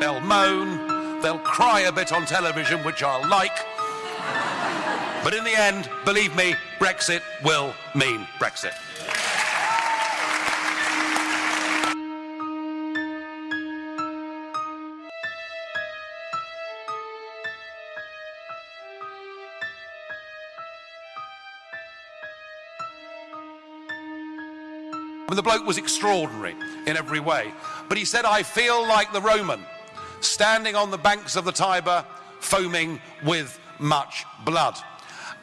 they'll moan, they'll cry a bit on television, which I'll like. But in the end, believe me, Brexit will mean Brexit. The bloke was extraordinary in every way. But he said, I feel like the Roman, standing on the banks of the Tiber, foaming with much blood.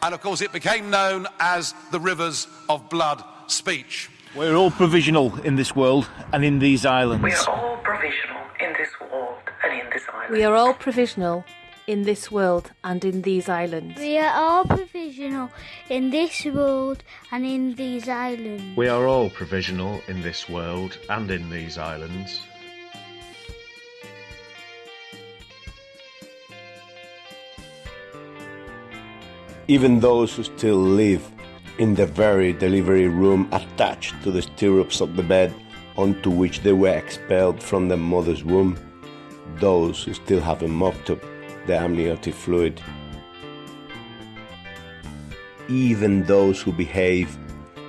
And of course, it became known as the Rivers of Blood speech. We're all provisional in this world and in these islands. We are all provisional in this world and in this island. We are all provisional in this world and in these islands. We are all provisional in this world and in these islands. We are all provisional in this world and in these islands. Even those who still live in the very delivery room attached to the stirrups of the bed onto which they were expelled from their mother's womb, those who still haven't mopped up the amniotic fluid. Even those who behave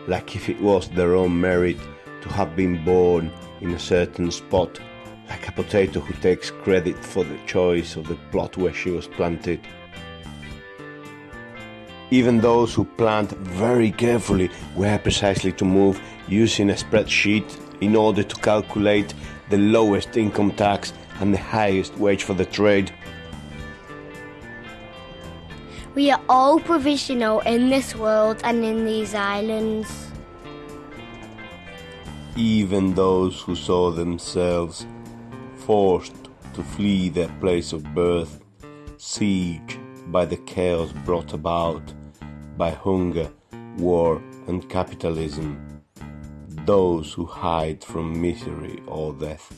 like if it was their own merit to have been born in a certain spot, like a potato who takes credit for the choice of the plot where she was planted. Even those who plant very carefully where precisely to move using a spreadsheet in order to calculate the lowest income tax and the highest wage for the trade. We are all provisional in this world and in these islands. Even those who saw themselves forced to flee their place of birth, siege by the chaos brought about by hunger, war, and capitalism, those who hide from misery or death.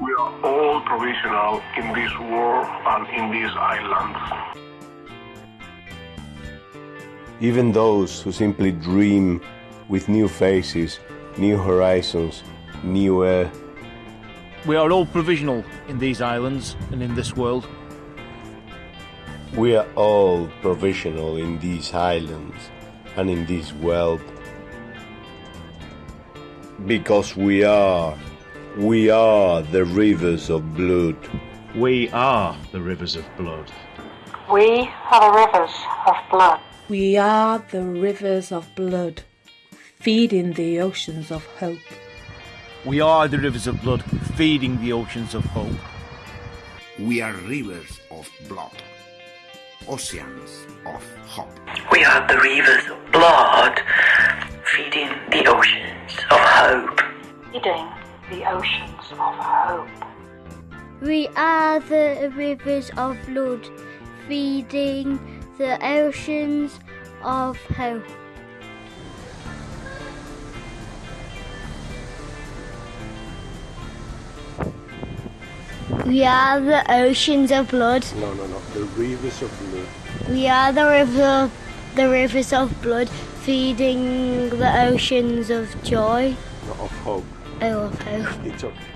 We are all provisional in this world and in these islands. Even those who simply dream with new faces, new horizons, new air. We are all provisional in these islands and in this world. We are all provisional in these islands and in this world. Because we are, we are the rivers of blood. We are the rivers of blood. We are the rivers of blood. We are the rivers of blood, feeding the oceans of hope. We are the rivers of blood, feeding the oceans of hope. We are rivers of blood, oceans of hope. We are the rivers of blood, feeding the oceans of hope. Feeding the oceans of hope. We are the rivers of blood, feeding the oceans of hope. We are the oceans of blood. No, no, no, the rivers of blood. We are the river, the rivers of blood, feeding the oceans of joy. Not of hope. Oh, of hope. It's okay.